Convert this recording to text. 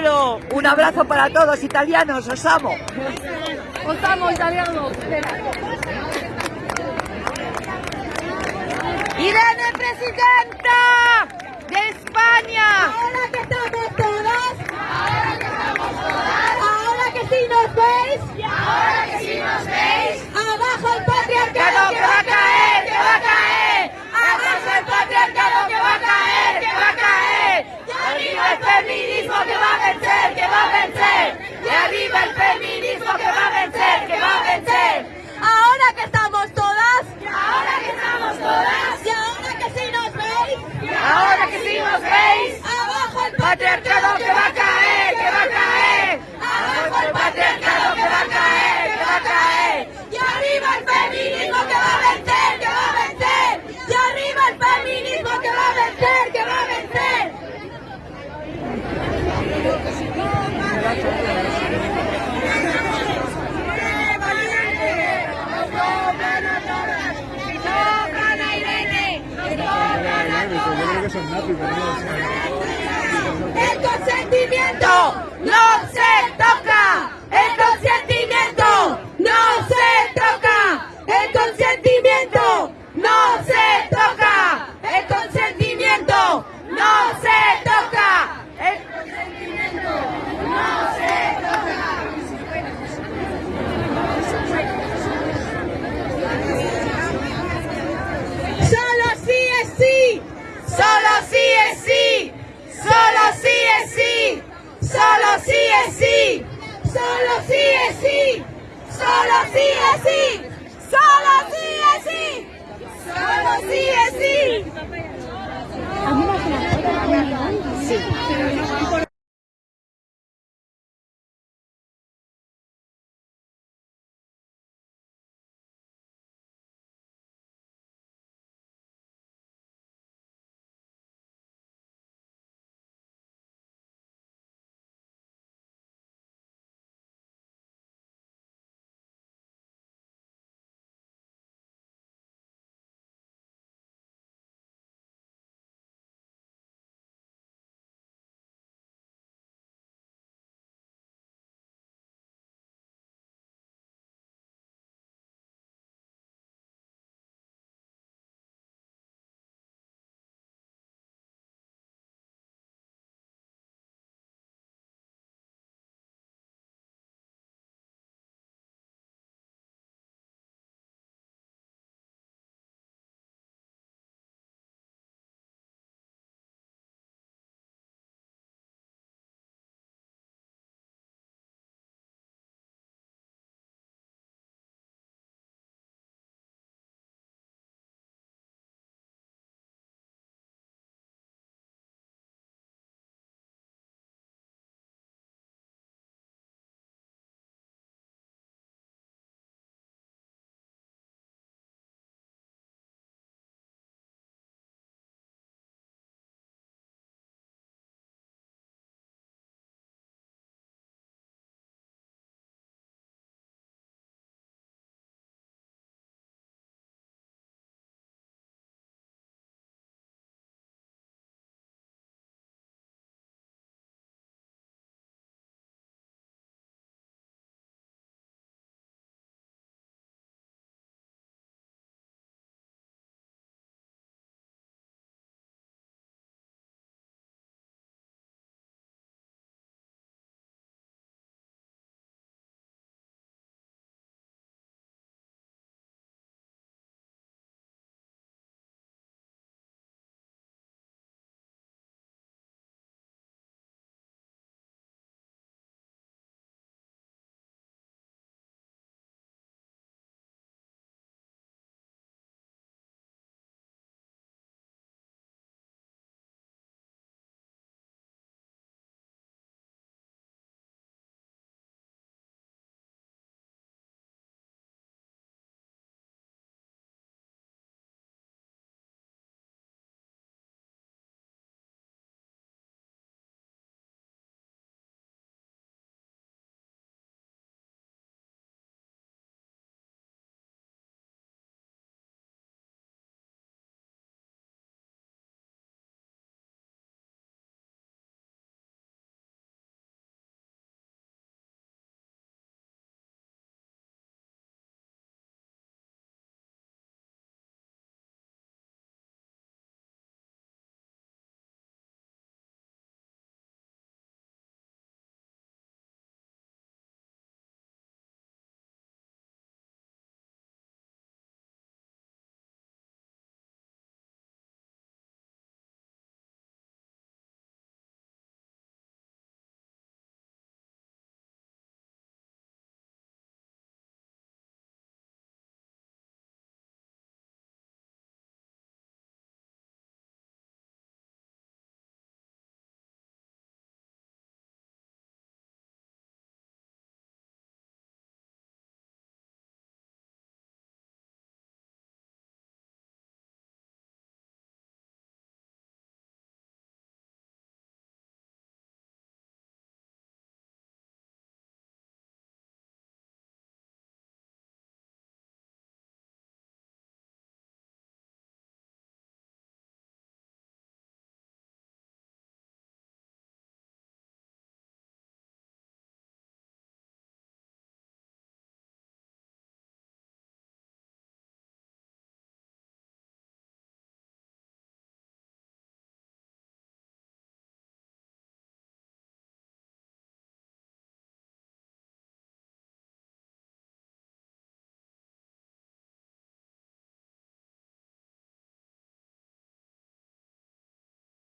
Un abrazo para todos, italianos, os amo. Os amo, italianos. Irene, presidente. Atertado que sentimiento. No se es sí, solo sí es sí, solo sí es sí, solo sí es sí, solo sí es sí.